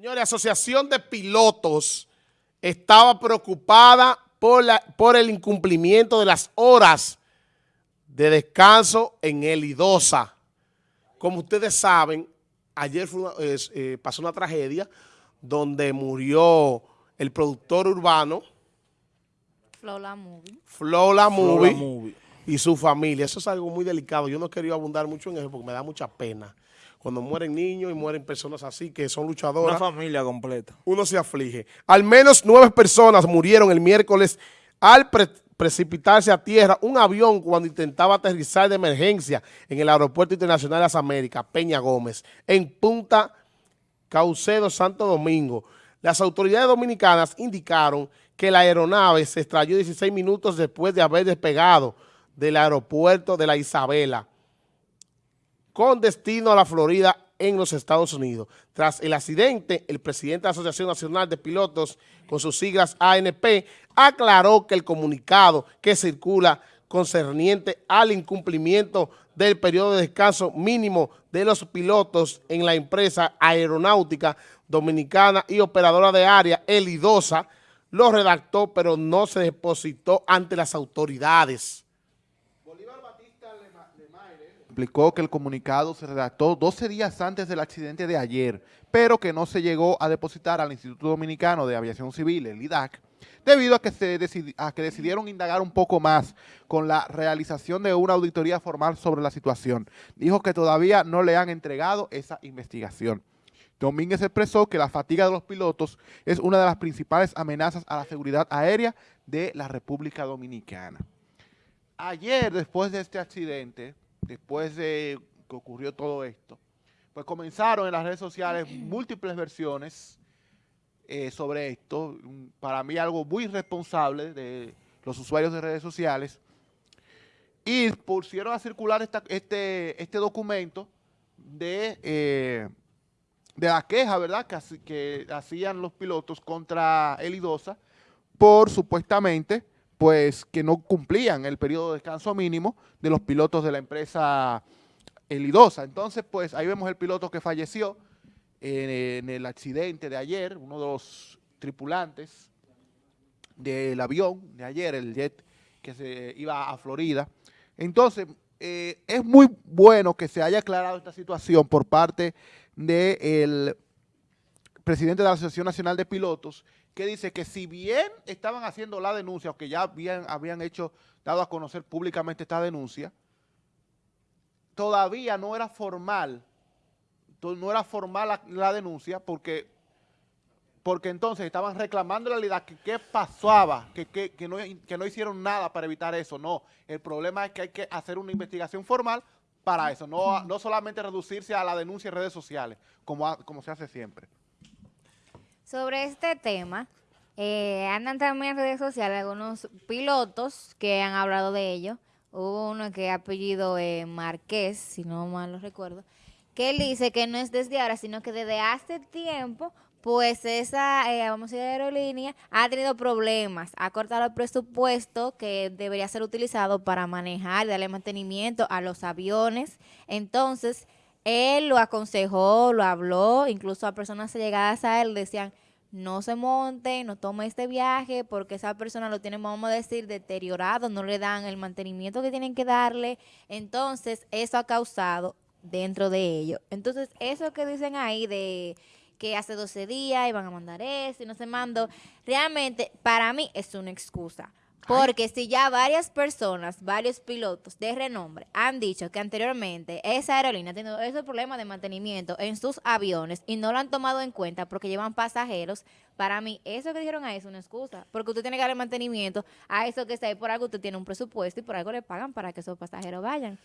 Señores, Asociación de Pilotos estaba preocupada por, la, por el incumplimiento de las horas de descanso en el IDOSA. Como ustedes saben, ayer eh, pasó una tragedia donde murió el productor urbano Flola Movie. Flola Movie, y su familia. Eso es algo muy delicado. Yo no quería abundar mucho en eso porque me da mucha pena cuando mueren niños y mueren personas así que son luchadoras. Una familia completa. Uno se aflige. Al menos nueve personas murieron el miércoles al precipitarse a tierra un avión cuando intentaba aterrizar de emergencia en el Aeropuerto Internacional de las Américas, Peña Gómez, en Punta Caucedo, Santo Domingo. Las autoridades dominicanas indicaron que la aeronave se estrelló 16 minutos después de haber despegado del aeropuerto de la Isabela con destino a la Florida en los Estados Unidos. Tras el accidente, el presidente de la Asociación Nacional de Pilotos, con sus siglas ANP, aclaró que el comunicado que circula concerniente al incumplimiento del periodo de descanso mínimo de los pilotos en la empresa aeronáutica dominicana y operadora de área, Elidosa, lo redactó, pero no se depositó ante las autoridades. Explicó que el comunicado se redactó 12 días antes del accidente de ayer, pero que no se llegó a depositar al Instituto Dominicano de Aviación Civil, el IDAC, debido a que, se que decidieron indagar un poco más con la realización de una auditoría formal sobre la situación. Dijo que todavía no le han entregado esa investigación. Domínguez expresó que la fatiga de los pilotos es una de las principales amenazas a la seguridad aérea de la República Dominicana. Ayer, después de este accidente, después de que ocurrió todo esto, pues comenzaron en las redes sociales múltiples versiones eh, sobre esto. Para mí algo muy irresponsable de los usuarios de redes sociales. Y pusieron a circular este, este documento de, eh, de la queja, ¿verdad?, que, que hacían los pilotos contra el IDOSA por supuestamente pues que no cumplían el periodo de descanso mínimo de los pilotos de la empresa Elidosa. Entonces, pues ahí vemos el piloto que falleció en, el accidente de ayer, uno de los tripulantes del avión de ayer, el jet que se iba a Florida. Entonces, eh, es muy bueno que se haya aclarado esta situación por parte del presidente de la Asociación Nacional de Pilotos, que dice que si bien estaban haciendo la denuncia, o que ya habían, habían hecho, dado a conocer públicamente esta denuncia, todavía no era formal, no era formal la, denuncia porque, porque entonces estaban reclamando la realidad que qué pasaba, que, no, que no hicieron nada para evitar eso. No, el problema es que hay que hacer una investigación formal para eso, no, no solamente reducirse a la denuncia en redes sociales, como, como se hace siempre. Sobre este tema, eh, andan también en redes sociales algunos pilotos que han hablado de ello. Hubo uno que ha apellido eh, Marqués, si no mal lo recuerdo, que él dice que no es desde ahora, sino que desde hace tiempo, pues esa, eh, vamos a decir, aerolínea ha tenido problemas, ha cortado el presupuesto que debería ser utilizado para manejar darle mantenimiento a los aviones. Entonces, él lo aconsejó, lo habló, incluso a personas allegadas a él decían, no se monte, no tome este viaje, porque esa persona lo tiene, vamos a decir, deteriorado, no le dan el mantenimiento que tienen que darle. Entonces, eso ha causado dentro de ello. Entonces, eso que dicen ahí de que hace 12 días iban a mandar eso y no se mandó, realmente para mí es una excusa. Porque si ya varias personas, varios pilotos de renombre han dicho que anteriormente esa aerolínea ha tenido ese problema de mantenimiento en sus aviones y no lo han tomado en cuenta porque llevan pasajeros, para mí eso que dijeron ahí es una excusa. Porque usted tiene que darle mantenimiento a eso que está ahí por algo, usted tiene un presupuesto y por algo le pagan para que esos pasajeros vayan.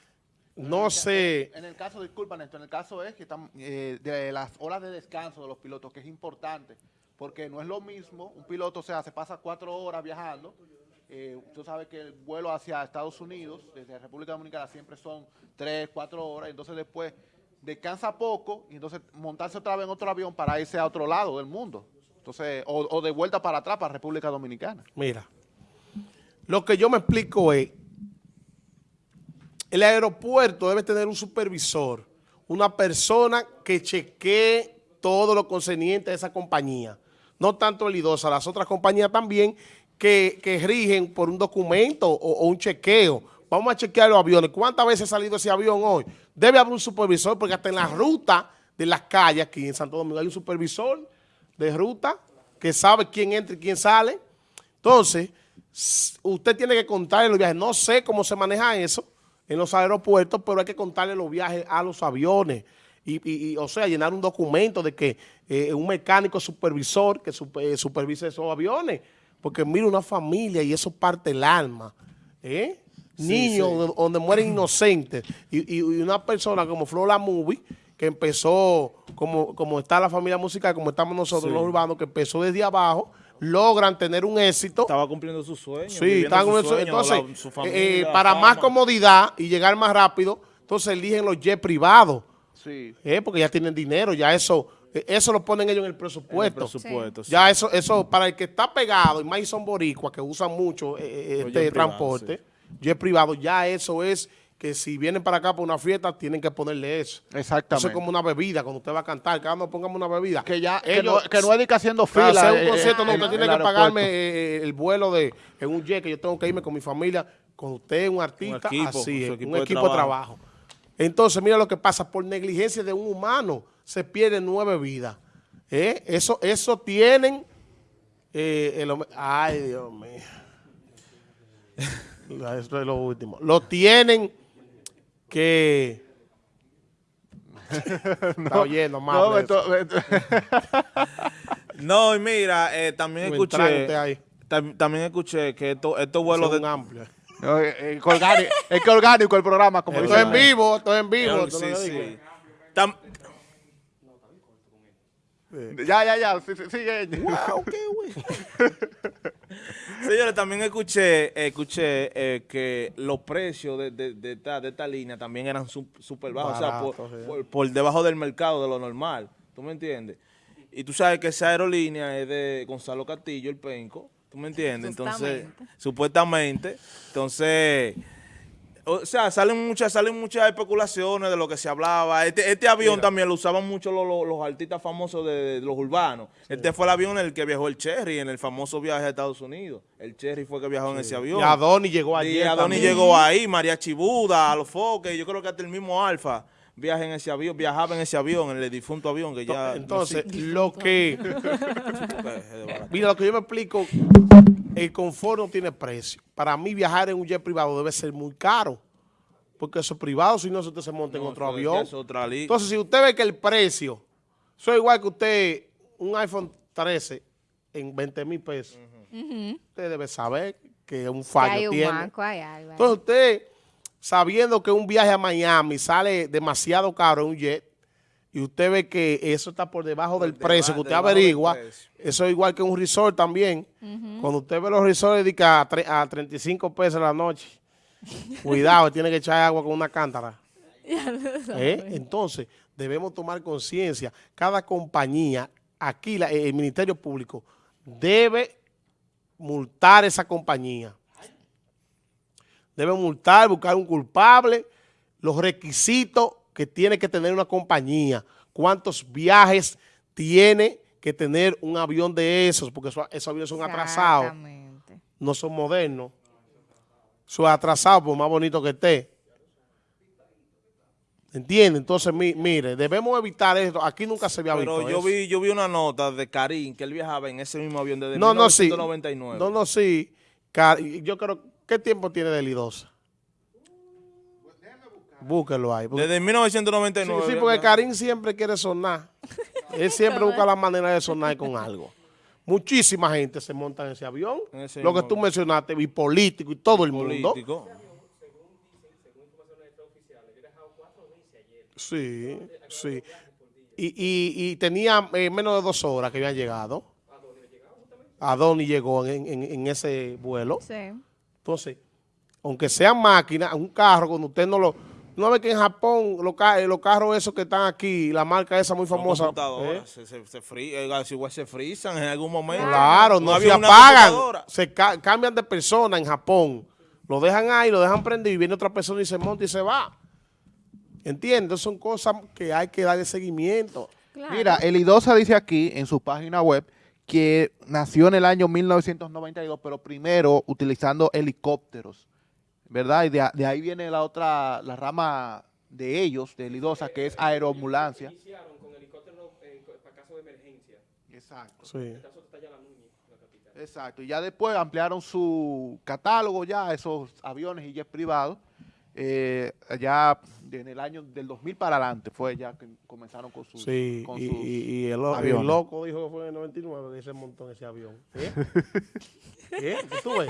No sé. En el caso, disculpa Néstor, en el caso es que están eh, de las horas de descanso de los pilotos, que es importante, porque no es lo mismo, un piloto, o sea, se pasa cuatro horas viajando, eh, tú sabes que el vuelo hacia Estados Unidos, desde República Dominicana, siempre son tres, cuatro horas, entonces después descansa poco y entonces montarse otra vez en otro avión para irse a otro lado del mundo. Entonces, o, de vuelta para atrás, para República Dominicana. Mira, lo que yo me explico es, el aeropuerto debe tener un supervisor, una persona que chequee todo lo concerniente a esa compañía. No tanto el IDOSA, las otras compañías también que, rigen por un documento o, un chequeo. Vamos a chequear los aviones. ¿Cuántas veces ha salido ese avión hoy? Debe haber un supervisor porque hasta en la ruta de las calles aquí en Santo Domingo hay un supervisor de ruta que sabe quién entra y quién sale. Entonces, usted tiene que contarle los viajes. No sé cómo se maneja eso en los aeropuertos, pero hay que contarle los viajes a los aviones. Y, y- y, o sea, llenar un documento de que eh, un mecánico supervisor que eh, supervise esos aviones. Porque mira una familia y eso parte el alma. ¿eh? Niños donde, donde mueren inocentes. Y, y- una persona como Flora Movie, que empezó, como, como está la familia musical, como estamos nosotros los urbanos, que empezó desde abajo, logran tener un éxito. Estaba cumpliendo su sueño. Sí, están su sueño, Entonces, la- su eh, familia, eh, la para más comodidad y llegar más rápido, entonces eligen los jets privados, Sí. eh, porque ya tienen dinero, ya eso eso lo ponen ellos en el presupuesto. presupuesto, sí. Ya eso, eso para el que está pegado, y más son boricuas que usan mucho eh, eh, este transporte, jet privado, ya eso es que si vienen para acá por una fiesta, tienen que ponerle eso. Eso Exactamente. es como una bebida, cuando usted va a cantar, cada uno pongamos una bebida. que ya, que, Ellos- no, que no es de que haciendo para fila. hacer un eh, concierto, eh, no, en- usted en tiene el que pagarme eh, el vuelo de en un jet que yo tengo que irme con mi familia, con usted, un artista, equipo, así, es, equipo un de equipo de trabajo. Entonces, mira lo que pasa, por negligencia de un humano se pierden nueve vidas. ¿Eh? Eso, eso tienen... eh, el ay, Dios mío. Esto es lo último. Lo tienen que... Está oyendo. No, esto- esto- No, y mira, eh, también Me escuché, tam- también escuché que esto- estos vuelos Son de... amplios. no, eh, que orgánico- es que orgánico el programa, como Esto dice es en vivo, esto es en vivo. No sí, lo sí. Tam- Ya, ya, ya, sí, sí, sigue. Señores, también escuché, escuché eh, que los precios de, de- de esta, de esta línea también eran súper bajos, o sea, por, por- por debajo del mercado de lo normal. ¿Tú me entiendes? Y tú sabes que esa aerolínea es de Gonzalo Castillo, el penco. ¿Tú me entiendes? Entonces, supuestamente. Entonces, o sea, salen muchas, salen muchas especulaciones de lo que se hablaba. Este, este avión también lo usaban mucho los, los- los artistas famosos de, de los urbanos. Este fue el avión en el que viajó el Cherry en el famoso viaje a Estados Unidos. El Cherry fue que viajó en ese avión. Y Adonis llegó Y ayer. Adonis también. llegó ahí, María Chibuda, a los foques, yo creo que hasta el mismo Alfa viaja en ese avión, viajaba en ese avión, en el difunto avión que ya... Entonces, lo que. no. Mira, lo que yo me explico, el confort no tiene precio. Para mí, viajar en un jet privado debe ser muy caro. Porque eso es privado, si no, usted se monta en otro eso- avión. es otra. Entonces, si usted ve que el precio, eso es igual que usted, un iPhone 13 en 20 mil pesos, usted debe saber que un Que fallo hay un tiene. manco, hay algo. Entonces usted, sabiendo que un viaje a Miami sale demasiado caro en un jet, y usted ve que eso está por debajo del precio que usted averigua, eso es igual que un resort también. Cuando usted ve los resorts a, tre- a 35 pesos la noche, cuidado, tiene que echar agua con una cántara. ¿Eh? Entonces, debemos tomar conciencia. Cada compañía, aquí la- el Ministerio Público, debe multar esa compañía. Debe multar, buscar un culpable, los requisitos que tiene que tener una compañía, cuántos viajes tiene que tener un avión de esos, porque esos, esos aviones son atrasados, no son modernos. Son atrasados, por más bonito que esté. ¿Entiende? Entonces, mi- mire, debemos evitar esto. Aquí nunca se había Pero visto yo eso. vi, yo vi una nota de Karim, que él viajaba en ese mismo avión desde no, no, sí. 1999. No, no, sí. Car- Yo creo, ¿qué tiempo tiene de Lidosa? Búsquelo ahí. Desde Sí, 1999. sí, porque Karim siempre quiere sonar. Él siempre busca la manera de sonar con algo. Muchísima gente se monta en ese avión. En ese Lo que tú mencionaste, y político y todo el mundo. político. Sí, sí. Y, y, y tenía eh, menos de dos horas que habían llegado. Adonis llegó en, en- en ese vuelo. Sí. Entonces, aunque sean máquinas, un carro, cuando usted no lo... No ve que en Japón los, eh, los carros esos que están aquí, la marca esa muy famosa. computadoras, ¿eh? se, se, se, eh, igual se frizan en algún momento. Claro, no, se había una apagan, se ca- cambian de persona en Japón. Lo dejan ahí, lo dejan prendido y viene otra persona y se monta y se va. ¿Entiendes? Son cosas que hay que darle seguimiento. Claro. Mira, el IDOSA dice aquí en su página web que nació en el año 1992, pero primero utilizando helicópteros, ¿verdad? Y de, de ahí viene la otra, la rama de ellos, del IDOSA, que es aeroambulancia. Iniciaron con helicóptero eh, para caso de emergencia. Exacto. Sí. El caso de Talla la Núñez, la capital. Exacto, y ya después ampliaron su catálogo ya, esos aviones y jets privados, eh, ya en el año del 2000 para adelante fue ya que comenzaron con sus, Sí, con y, sus y- y el, aviones. loco dijo que fue en el 99 que se montó en ese avión. ¿Eh? ¿Eh? ¿Tú ves?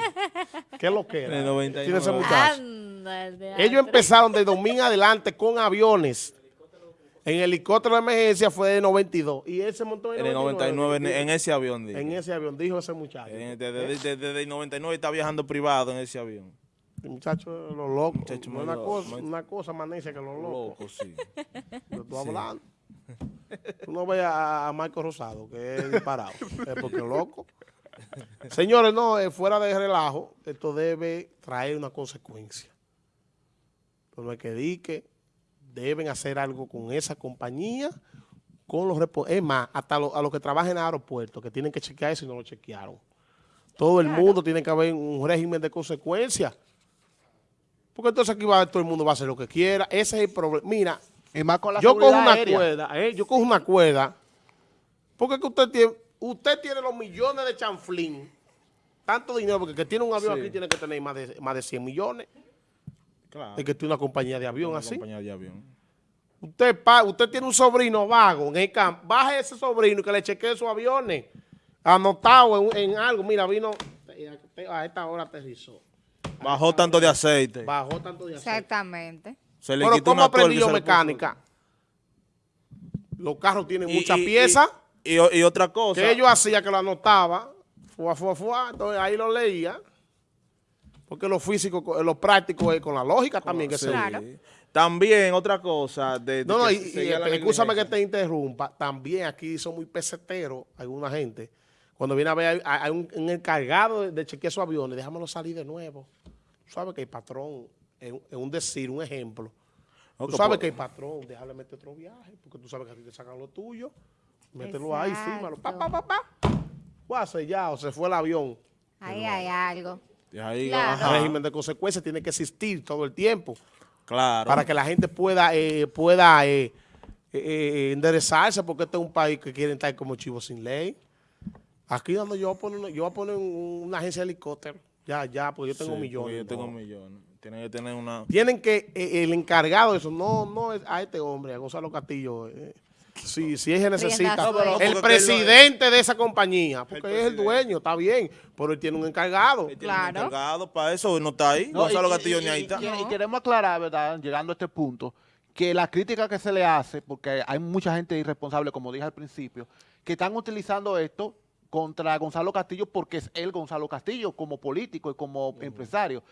¿Qué es lo que En era? el 99. Tiene ese muchacho. Anda, el de Ellos empezaron de 2000 en adelante con aviones. En helicóptero de emergencia fue de 92. Y él se montó en En el el 99, en, en ese avión. digo. En ese avión, dijo ese muchacho. Desde el 99 está viajando privado en ese avión. El muchacho, los locos. Muchacho no es una cosa, una cosa más necia que los locos. Loco, sí. Yo estoy hablando. Tú no ves a, a Marco Rosado, que es disparado. es porque es loco. Señores, no, eh, fuera de relajo, esto debe traer una consecuencia. Pero es que di que deben hacer algo con esa compañía, con los Es más, hasta lo- a los que trabajan en el aeropuerto, que tienen que chequear eso y no lo chequearon. Todo el mundo tiene que haber un régimen de consecuencias. Porque entonces aquí va, todo el mundo va a hacer lo que quiera. Ese es el problema. Mira, más con la yo cojo una aérea. cuerda, ¿eh? yo cojo una cuerda, porque que usted tiene, usted tiene los millones de chanflín, tanto dinero, porque el que tiene un avión Sí. aquí tiene que tener más de, más de 100 millones, Claro. el que tiene una compañía de avión Una así. compañía de avión. Usted, tiene un sobrino vago en el campo, baje ese sobrino y que le chequee sus aviones, anotado en, en algo, mira, vino, a esta hora aterrizó, Bajó tanto de aceite. bajó tanto de aceite. Exactamente. Se le Pero quitó ¿cómo puso- mecánica? Los carros tienen Y- muchas piezas. Y, y otra cosa. que yo hacía que lo anotaba, fuá, fuá, fuá, entonces ahí lo leía, porque lo físico, co- lo práctico es con la lógica también que Sí. se Claro. También otra cosa. De, de No, no, que y, escúchame que te interrumpa, también aquí son muy peseteros alguna gente, cuando viene a ver, hay, hay un, un encargado de, de chequear sus aviones, déjamelo salir de nuevo. Tú sabes que el patrón, es un, decir, un ejemplo, No, tú que sabes por- que el patrón, déjale meter otro viaje, porque tú sabes que a ti te sacan lo tuyo, mételo ahí, fírmalo, pa, pa, pa, pa. Guau, sellado, se fue el avión. Ahí hay algo. de ahí, Claro. El régimen de consecuencias tiene que existir todo el tiempo Claro. para que la gente pueda eh, pueda eh, eh, enderezarse porque este es un país que quieren estar como chivos sin ley. Aquí donde yo voy a poner, una- yo voy a poner un- una agencia de helicóptero. Ya, ya, porque yo tengo Sí, millones. Yo tengo no. millones. Tienen que tener una. Tienen que, eh, el encargado de eso, no, no es a este hombre, a Gonzalo Castillo. eh, si, si es que necesita, No, pero- el presidente de esa compañía, porque es el dueño, está bien, pero él tiene un encargado. Él tiene un Claro. encargado para eso, no está ahí. No, Gonzalo y- Castillo y- ni ahí y- está. y- y queremos aclarar, ¿verdad? Llegando a este punto, que la crítica que se le hace, porque hay mucha gente irresponsable, como dije al principio, que están utilizando esto contra Gonzalo Castillo porque es él Gonzalo Castillo como político y como empresario.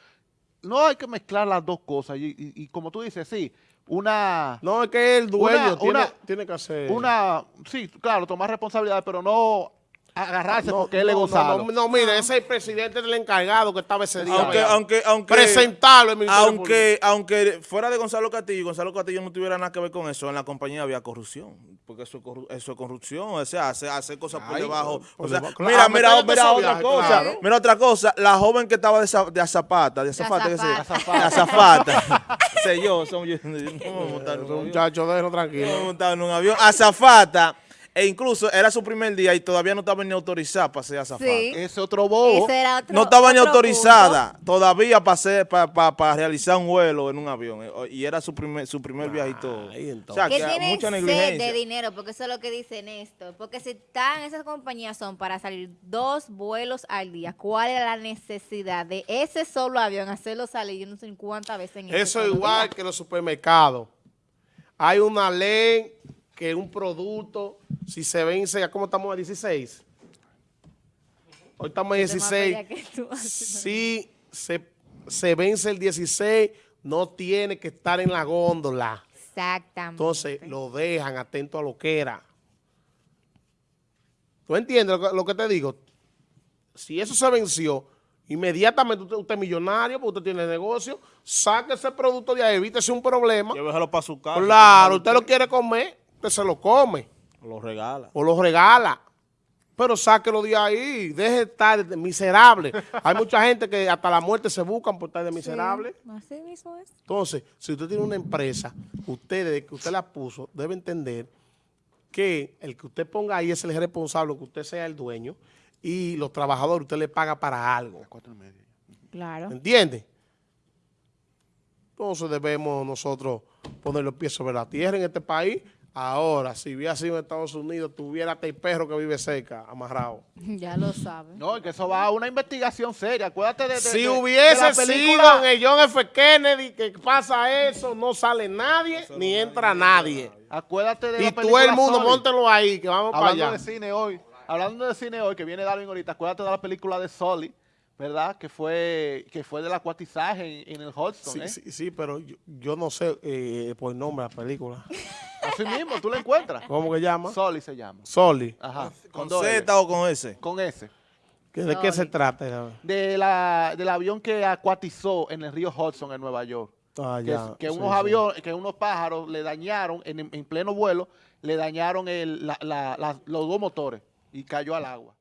No hay que mezclar las dos cosas. Y, y- y como tú dices, sí, una... No, es que el dueño Una- tiene, una- tiene que hacer... una sí, claro, tomar responsabilidad, pero no agarrarse No, porque él es no, Gonzalo. No, no, no, mire, ese es el presidente del encargado que estaba ese día. Aunque, aunque, aunque, Presentarlo aunque, aunque fuera de Gonzalo Castillo, Gonzalo Castillo no tuviera nada que ver con eso, en la compañía había corrupción, porque eso eso es corrupción, o sea, hacer, hacer cosas por debajo. por o sea, debajo. Claro, mira, mira, mira otra cosa, claro. mira otra cosa, la joven que estaba de, de azapata, de azafata. De azafata. Sé yo, somos yo, no muchacho, déjelo No me tranquilo. montaba en un avión. Azafata. E incluso era su primer día y todavía no estaba ni autorizada para ser azafata. Sí. Ese otro bobo. Ese era otro- No estaba ni autorizada todavía para para, para, para realizar un vuelo en un avión. eh, Y era su primer, su primer viaje y todo. Ay, entonces. O sea, que que tienen mucha sed negligencia. de dinero, porque eso es lo que dice Néstor. Porque si están, esas compañías son para salir dos vuelos al día. ¿Cuál es la necesidad de ese solo avión hacerlo salir yo no sé cuántas veces en Eso es igual día? que los supermercados. Hay una ley que un producto, si se vence, ¿cómo estamos a 16? Hoy estamos a Yo te más 16. bella que tú, así, Si se, se vence el 16, no tiene que estar en la góndola. Exactamente. Entonces lo dejan atento a lo que era. ¿Tú entiendes lo que, lo que te digo? Si eso se venció, inmediatamente usted, usted es millonario, porque usted tiene negocio, saque ese producto de ahí, evítese un problema. Lléveselo para su casa. Claro, usted lo quiere comer, usted se lo come. Lo regala. o lo regala. Pero sáquelo de ahí, deje de estar de miserable. Hay mucha gente que hasta la muerte se buscan por estar de miserable. Sí, así mismo es. Entonces, si usted tiene una empresa, usted desde que usted la puso, debe entender que el que usted ponga ahí es el responsable, que usted sea el dueño, y los trabajadores usted le paga para algo. Cuatro y media. Claro. ¿Entiende? Entonces debemos nosotros poner los pies sobre la tierra en este país. Ahora, si hubiera sido en Estados Unidos, tuviera hasta el perro que vive cerca, amarrado. Ya lo saben. No, y que eso va a una investigación seria. Acuérdate de, de- Si de- de hubiese sido en el John F. Kennedy que pasa eso, no sale nadie, ni entra nadie. Acuérdate de Y la todo el mundo, Sonic. móntelo ahí, que vamos para Hablando allá. de cine hoy, hablando de cine hoy, que viene Darwin ahorita, acuérdate de la película de Sully, ¿verdad? Que fue que fue del acuatizaje en, en el Hudson, Sí, ¿eh? sí, sí, pero yo, yo no sé eh, por nombre la película. Así mismo, tú la encuentras. ¿Cómo que llama? Sully se llama. Soli. Ajá. ¿Con dos L. Z o con S? Con ese. ¿Que ¿De qué se Soli. trata? De la, del avión que acuatizó en el río Hudson en Nueva York. Ah, que, ya, que sí, unos sí. aviones, que unos pájaros le dañaron en, en pleno vuelo, le dañaron el- la- la- la- los dos motores y cayó al agua.